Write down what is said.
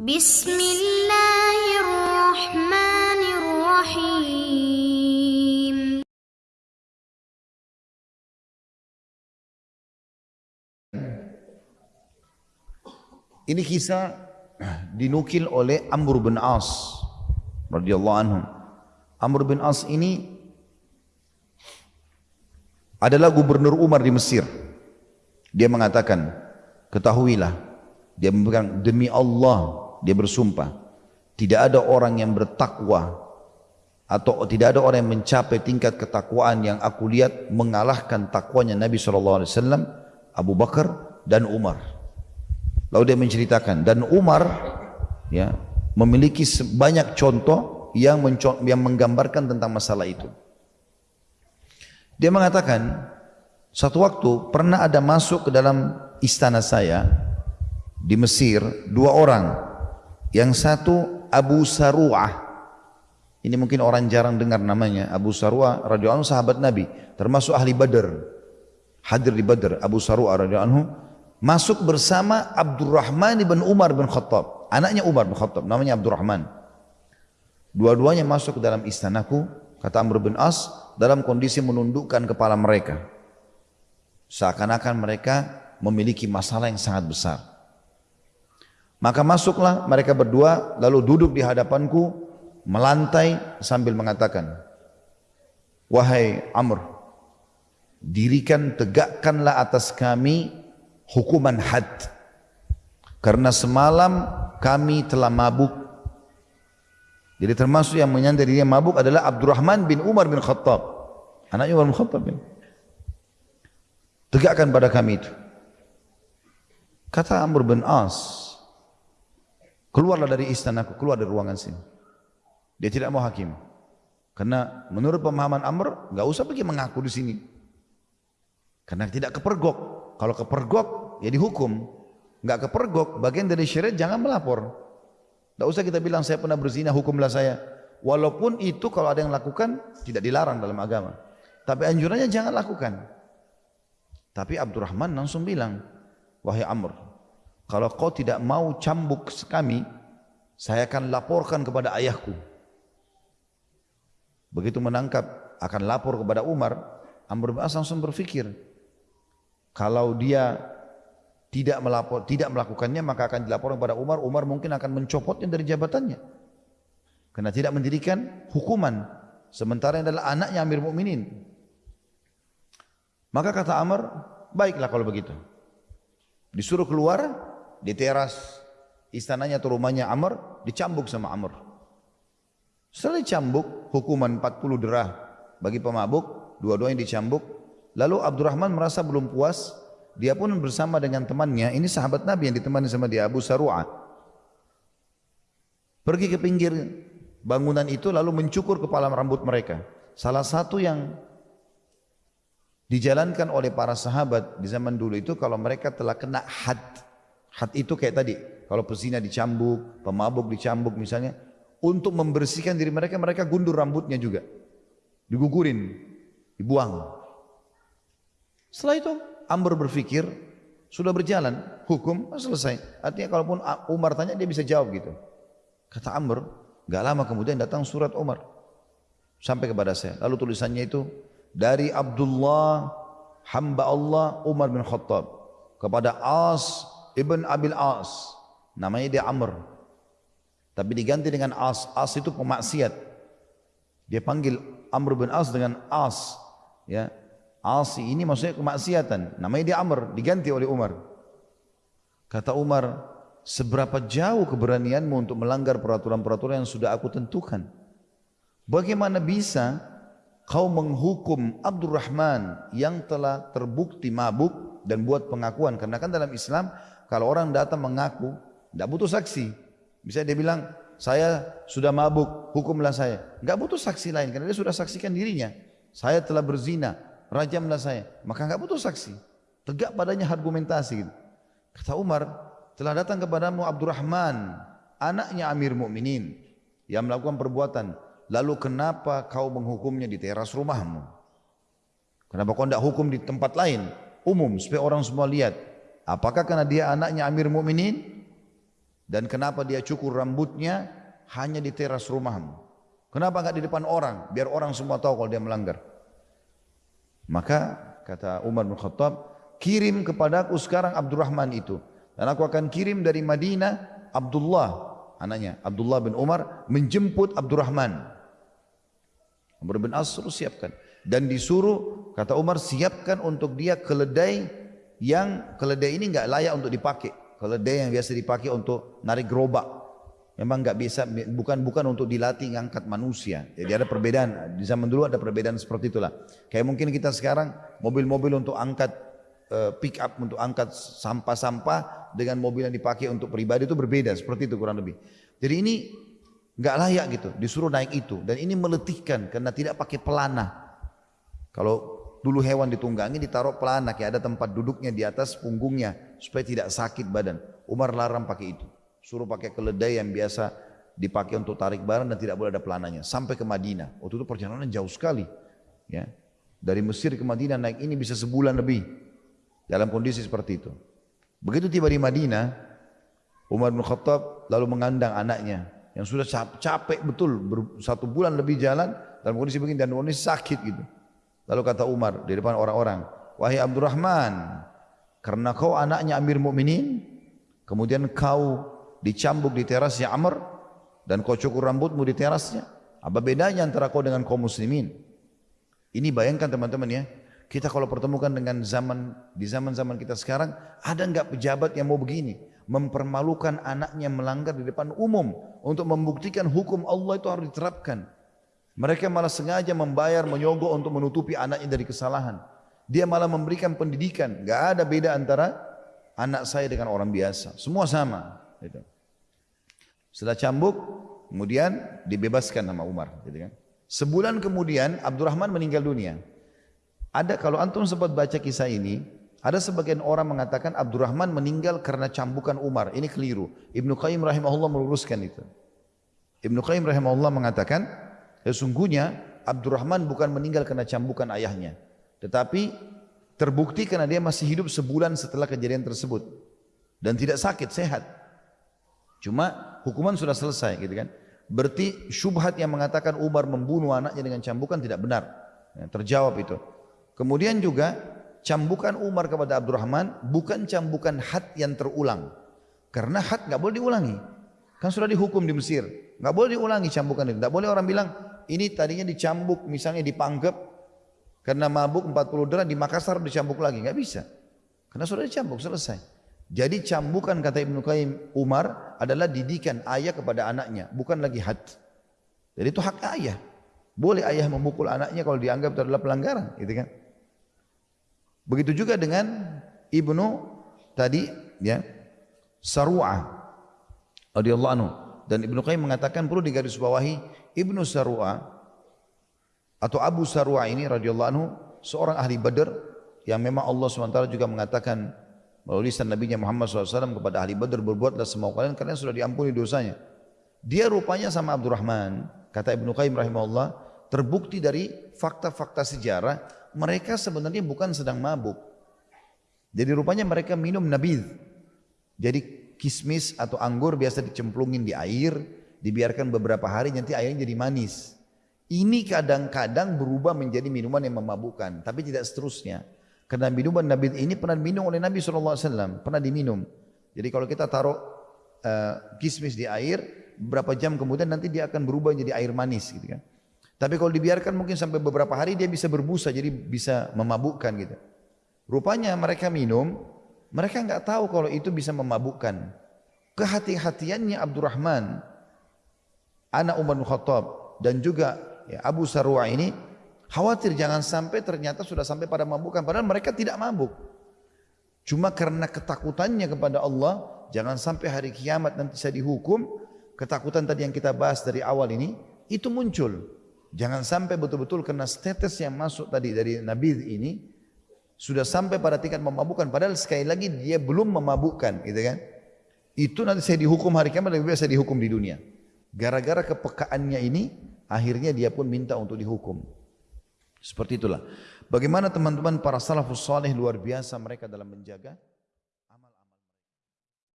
بسم الله الرحمن الرحيم Ini kisah dinukil oleh Amr bin As radhiyallahu anhu. Amr bin As ini adalah gubernur Umar di Mesir. Dia mengatakan, ketahuilah, dia memegang demi Allah, dia bersumpah, tidak ada orang yang bertakwa atau tidak ada orang yang mencapai tingkat ketakwaan yang aku lihat mengalahkan takwanya Nabi SAW, Abu Bakar dan Umar. Lalu dia menceritakan dan Umar ya memiliki banyak contoh yang yang menggambarkan tentang masalah itu. Dia mengatakan satu waktu pernah ada masuk ke dalam istana saya di Mesir dua orang. Yang satu Abu Saru'ah. Ini mungkin orang jarang dengar namanya. Abu Saru'ah radhiyallahu anhu sahabat Nabi, termasuk ahli Badar. Hadir di Badar Abu Saru'ah radhiyallahu anhu masuk bersama Abdurrahman bin Umar bin Khattab. Anaknya Umar bin Khattab, namanya Abdurrahman. Dua-duanya masuk ke dalam istanaku, kata Amr bin As, dalam kondisi menundukkan kepala mereka. Seakan-akan mereka memiliki masalah yang sangat besar. Maka masuklah mereka berdua lalu duduk di hadapanku melantai sambil mengatakan Wahai Amr dirikan tegakkanlah atas kami hukuman had. Karena semalam kami telah mabuk. Jadi termasuk yang menyandar dirinya mabuk adalah Abdurrahman bin Umar bin Khattab. Anaknya Umar bin Khattab bin. tegakkan pada kami itu. Kata Amr bin As keluarlah dari istanaku keluar dari ruangan sini. Dia tidak mau hakim. Karena menurut pemahaman Amr enggak usah pergi mengaku di sini. Karena tidak kepergok. Kalau kepergok ya dihukum. Enggak kepergok bagian dari syariat jangan melapor. Tidak usah kita bilang saya pernah berzina hukumlah saya. Walaupun itu kalau ada yang lakukan tidak dilarang dalam agama. Tapi anjurannya jangan lakukan. Tapi Abdurrahman langsung bilang wahai Amr kalau kau tidak mau cambuk kami saya akan laporkan kepada ayahku begitu menangkap akan lapor kepada Umar Amr bin As langsung berfikir kalau dia tidak melapor, tidak melakukannya maka akan dilaporkan kepada Umar. Umar mungkin akan mencopotnya dari jabatannya. Karena tidak mendirikan hukuman. Sementara yang adalah anaknya Amir Mukminin. Maka kata Amr, baiklah kalau begitu. Disuruh keluar di teras istananya atau rumahnya Amr, dicambuk sama Amr. Setelah dicambuk, hukuman 40 derah bagi pemabuk, dua-duanya dicambuk, Lalu Abdurrahman merasa belum puas, dia pun bersama dengan temannya, ini sahabat Nabi yang ditemani sama dia Abu Saru'a. Pergi ke pinggir bangunan itu lalu mencukur kepala rambut mereka. Salah satu yang dijalankan oleh para sahabat di zaman dulu itu kalau mereka telah kena had. Had itu kayak tadi, kalau pezina dicambuk, pemabuk dicambuk misalnya, untuk membersihkan diri mereka, mereka gundur rambutnya juga. Digugurin, dibuang. Setelah itu Amr berpikir sudah berjalan hukum selesai. Artinya kalaupun Umar tanya dia bisa jawab gitu. Kata Amr, gak lama kemudian datang surat Umar sampai kepada saya. Lalu tulisannya itu dari Abdullah hamba Allah Umar bin Khattab kepada As ibn Abil As. Namanya dia Amr. Tapi diganti dengan As. As itu pemaksiat. Dia panggil Amr bin As dengan As. Ya, Asi ini maksudnya kemaksiatan. Namanya dia Amr, diganti oleh Umar. Kata Umar, seberapa jauh keberanianmu untuk melanggar peraturan-peraturan yang sudah aku tentukan? Bagaimana bisa kau menghukum Abdurrahman yang telah terbukti mabuk dan buat pengakuan? Karena kan dalam Islam, kalau orang datang mengaku, tidak butuh saksi. Bisa dia bilang, saya sudah mabuk, hukumlah saya. Tidak butuh saksi lain, karena dia sudah saksikan dirinya. Saya telah berzina, rajamlah saya. Maka enggak butuh saksi. Tegak padanya argumentasi. Kata Umar, telah datang kepadamu Abdurrahman, anaknya Amir Mukminin yang melakukan perbuatan. Lalu kenapa kau menghukumnya di teras rumahmu? Kenapa kau tidak hukum di tempat lain? Umum, supaya orang semua lihat. Apakah karena dia anaknya Amir Mukminin? Dan kenapa dia cukur rambutnya hanya di teras rumahmu? Kenapa enggak di depan orang? Biar orang semua tahu kalau dia melanggar. Maka kata Umar bin Khattab, kirim kepadaku sekarang Abdurrahman itu. Dan aku akan kirim dari Madinah Abdullah, anaknya Abdullah bin Umar menjemput Abdurrahman. Umar bin As siapkan. Dan disuruh, kata Umar, siapkan untuk dia keledai yang keledai ini enggak layak untuk dipakai. Keledai yang biasa dipakai untuk narik gerobak. Memang enggak bisa, bukan bukan untuk dilatih ngangkat manusia. Jadi ada perbedaan. Di zaman dulu ada perbedaan seperti itulah. Kayak mungkin kita sekarang mobil-mobil untuk angkat uh, pick up untuk angkat sampah-sampah dengan mobil yang dipakai untuk pribadi itu berbeda. Seperti itu kurang lebih. Jadi ini enggak layak gitu. Disuruh naik itu. Dan ini meletihkan karena tidak pakai pelana. Kalau dulu hewan ditunggangi ditaruh pelana kayak ada tempat duduknya di atas punggungnya supaya tidak sakit badan. Umar larang pakai itu. Suruh pakai keledai yang biasa dipakai untuk tarik barang dan tidak boleh ada pelananya. Sampai ke Madinah. Waktu itu perjalanan jauh sekali. Ya. Dari Mesir ke Madinah naik ini bisa sebulan lebih. Dalam kondisi seperti itu. Begitu tiba di Madinah, Umar bin Khattab lalu mengandang anaknya yang sudah capek betul satu bulan lebih jalan dalam kondisi begini dan kondisi sakit gitu. Lalu kata Umar di depan orang-orang, "Wahai Abdurrahman, karena kau anaknya Amir Mukminin, kemudian kau dicambuk di terasnya Amr dan kau cukur rambutmu di terasnya, apa bedanya antara kau dengan kaum muslimin?" Ini bayangkan teman-teman ya, kita kalau pertemukan dengan zaman di zaman-zaman kita sekarang, ada enggak pejabat yang mau begini? Mempermalukan anaknya melanggar di depan umum untuk membuktikan hukum Allah itu harus diterapkan. Mereka malah sengaja membayar menyogok untuk menutupi anaknya dari kesalahan. Dia malah memberikan pendidikan. Gak ada beda antara anak saya dengan orang biasa. Semua sama. Gitu. Setelah cambuk, kemudian dibebaskan nama Umar. Gitu kan. Sebulan kemudian Abdurrahman meninggal dunia. Ada kalau antum sempat baca kisah ini, ada sebagian orang mengatakan Abdurrahman meninggal karena cambukan Umar. Ini keliru. Ibnu Qayyim rahimahullah meluruskan itu. Ibnu Qayyim rahimahullah mengatakan Sesungguhnya Abdurrahman bukan meninggal karena cambukan ayahnya. Tetapi terbukti karena dia masih hidup sebulan setelah kejadian tersebut. Dan tidak sakit, sehat. Cuma hukuman sudah selesai gitu kan. Berarti syubhat yang mengatakan Umar membunuh anaknya dengan cambukan tidak benar. Ya, terjawab itu. Kemudian juga cambukan Umar kepada Abdurrahman bukan cambukan had yang terulang. Karena had nggak boleh diulangi. Kan sudah dihukum di Mesir. nggak boleh diulangi cambukan itu. Nggak boleh orang bilang, ini tadinya dicambuk misalnya dipanggap karena mabuk 40 derajat di Makassar dicambuk lagi. Nggak bisa. Karena sudah dicambuk selesai. Jadi cambukan kata Ibnu Qayyim Umar adalah didikan ayah kepada anaknya bukan lagi had. Jadi itu hak ayah. Boleh ayah memukul anaknya kalau dianggap itu adalah pelanggaran gitu kan? Begitu juga dengan Ibnu tadi ya Sarwa'ah radhiyallahu anhu dan Ibnu Qayyim mengatakan perlu digarisbawahi Ibnu Sarwa atau Abu Sarwa ini radhiyallahu anhu seorang ahli Badar yang memang Allah SWT juga mengatakan melalui lisan Nabi Muhammad SAW kepada ahli Badar berbuatlah semua kalian karena sudah diampuni dosanya. Dia rupanya sama Abdurrahman, kata Ibnu Qayyim rahimahullah, terbukti dari fakta-fakta sejarah mereka sebenarnya bukan sedang mabuk. Jadi rupanya mereka minum nabid. Jadi kismis atau anggur biasa dicemplungin di air, dibiarkan beberapa hari nanti airnya jadi manis. Ini kadang-kadang berubah menjadi minuman yang memabukkan, tapi tidak seterusnya. Karena minuman Nabi ini pernah diminum oleh Nabi SAW, pernah diminum. Jadi kalau kita taruh uh, kismis di air, beberapa jam kemudian nanti dia akan berubah menjadi air manis gitu kan. Tapi kalau dibiarkan mungkin sampai beberapa hari dia bisa berbusa jadi bisa memabukkan gitu. Rupanya mereka minum, mereka nggak tahu kalau itu bisa memabukkan. Kehati-hatiannya Abdurrahman anak Umar bin Khattab dan juga ya, Abu Sarwa ini khawatir jangan sampai ternyata sudah sampai pada mabukan padahal mereka tidak mabuk cuma karena ketakutannya kepada Allah jangan sampai hari kiamat nanti saya dihukum ketakutan tadi yang kita bahas dari awal ini itu muncul jangan sampai betul-betul karena status yang masuk tadi dari Nabi ini sudah sampai pada tingkat memabukkan padahal sekali lagi dia belum memabukkan gitu kan itu nanti saya dihukum hari kiamat lebih biasa dihukum di dunia Gara-gara kepekaannya ini, akhirnya dia pun minta untuk dihukum. Seperti itulah. Bagaimana teman-teman para salafus saleh luar biasa mereka dalam menjaga